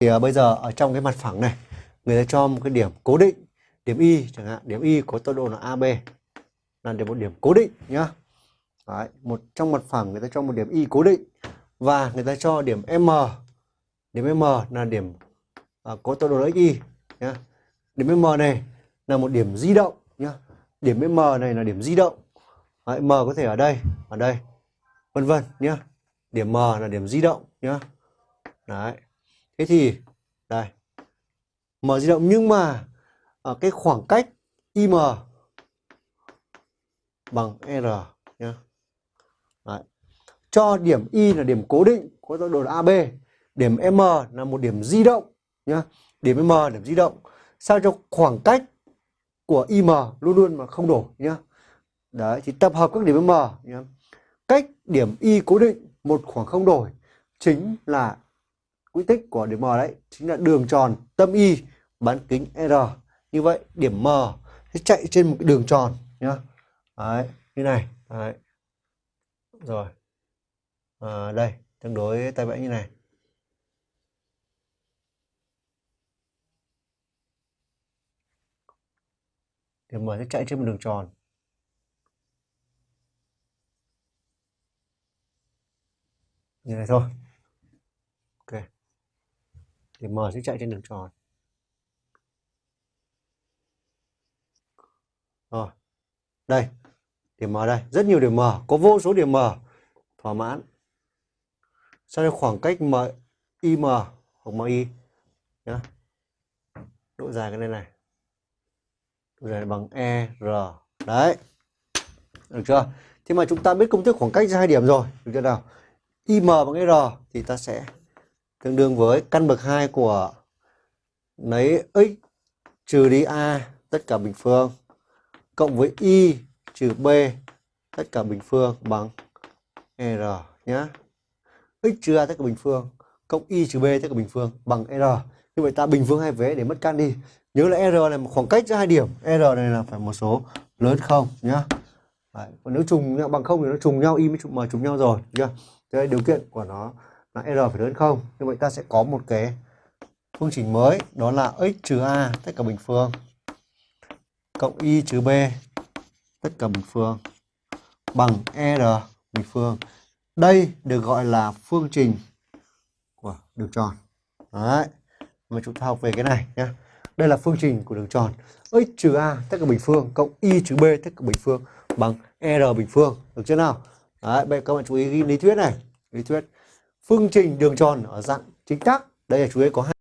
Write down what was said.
thì uh, bây giờ ở trong cái mặt phẳng này người ta cho một cái điểm cố định điểm y chẳng hạn điểm y có tọa độ là AB là một điểm cố định nhá. Đấy, một trong mặt phẳng người ta cho một điểm y cố định và người ta cho điểm m điểm m là điểm à, có tọa độ là xy nhá. Điểm m này là một điểm di động nhá. Điểm m này là điểm di động. Đấy, m có thể ở đây ở đây vân vân nhá. Điểm m là điểm di động nhá. Đấy thế thì đây. M di động nhưng mà ở cái khoảng cách im bằng r nhá. Đấy. cho điểm y là điểm cố định có tọa độ là ab điểm m là một điểm di động nhá. Điểm m, điểm di động. Sao cho khoảng cách của im luôn luôn mà không đổi nhá? Đấy, thì tập hợp các điểm m nhá. Cách điểm y cố định, một khoảng không đổi, chính là quỹ tích của điểm m đấy chính là đường tròn tâm y bán kính r. Như vậy điểm m sẽ chạy trên một cái đường tròn nhá. Đấy như này đấy. rồi. À, đây tương đối tay vẽ như này. Điểm m sẽ chạy trên một đường tròn. Như này thôi điểm m sẽ chạy trên đường tròn. Rồi. Đây, điểm m đây. Rất nhiều điểm m có vô số điểm m thỏa mãn. Sau đây khoảng cách m im hoặc mi nhá. Độ dài cái này này. Độ dài bằng e r. Đấy. Được chưa? Thế mà chúng ta biết công thức khoảng cách giữa hai điểm rồi. Được chưa nào? im bằng r thì ta sẽ tương đương với căn bậc 2 của lấy x trừ đi a tất cả bình phương, cộng với y trừ b tất cả bình phương bằng r nhá. X trừ a tất cả bình phương, cộng y trừ b tất cả bình phương bằng r. Như vậy ta bình phương hai vế để mất căn đi. Nhớ là r này một khoảng cách giữa hai điểm. R này là phải một số lớn không nhá. Đấy. còn nếu trùng nhau, bằng không thì nó trùng nhau, y mới trùng mà trùng nhau rồi chưa? Thế điều kiện của nó là r phải lớn không? Như vậy ta sẽ có một cái phương trình mới, đó là x trừ a tất cả bình phương cộng y trừ b tất cả bình phương bằng r bình phương. Đây được gọi là phương trình của đường tròn. Đấy, mà chúng ta học về cái này nhé đây là phương trình của đường tròn. X trừ a tất cả bình phương cộng y trừ b tất cả bình phương bằng r bình phương. Được chưa nào? Đấy, bây giờ các bạn chú ý ghi lý thuyết này. Lý thuyết phương trình đường tròn ở dạng chính tắc đây là chú ý có hai